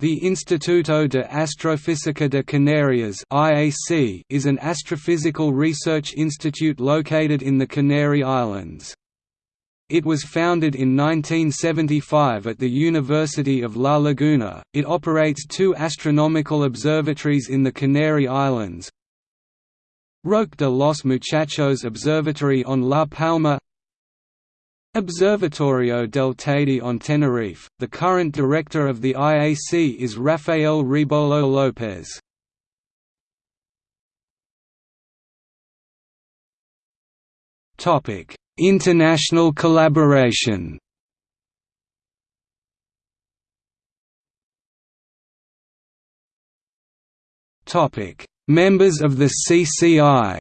The Instituto de Astrofísica de Canarias (IAC) is an astrophysical research institute located in the Canary Islands. It was founded in 1975 at the University of La Laguna. It operates two astronomical observatories in the Canary Islands. Roque de los Muchachos Observatory on La Palma Observatorio del Teide on Tenerife. The current director of the IAC is Rafael Rebolo López. Topic: International collaboration. Topic: Members of the CCI.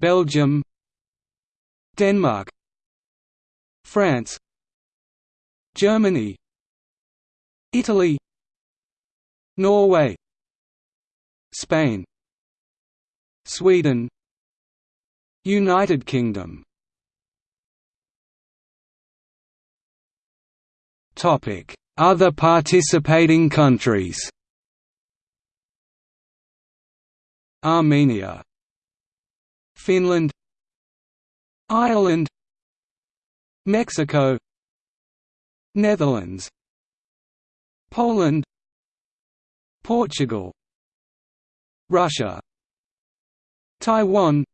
Belgium Denmark France Germany Italy Norway Spain Sweden United Kingdom. Topic: Other participating countries. Armenia Finland Ireland Mexico Netherlands Poland Portugal Russia Taiwan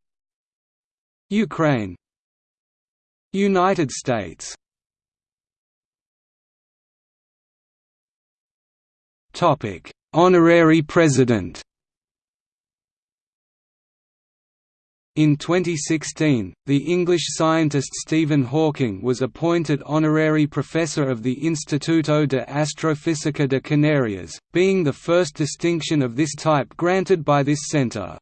Ukraine United States. Honorary President In 2016, the English scientist Stephen Hawking was appointed honorary professor of the Instituto de Astrofísica de Canarias, being the first distinction of this type granted by this centre.